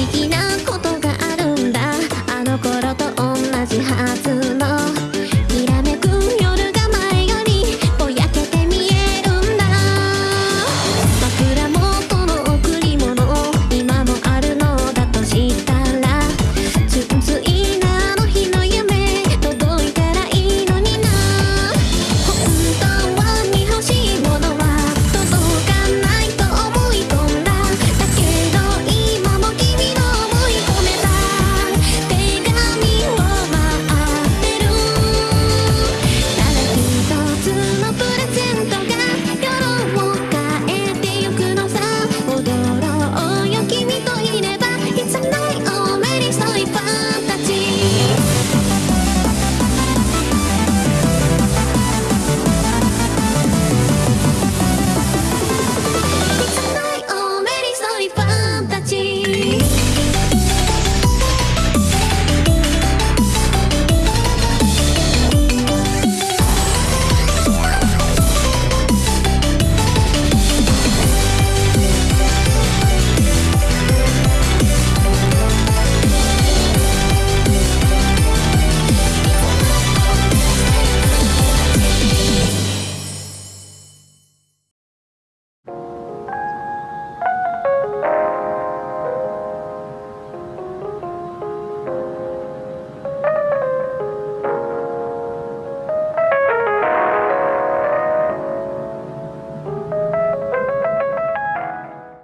思議な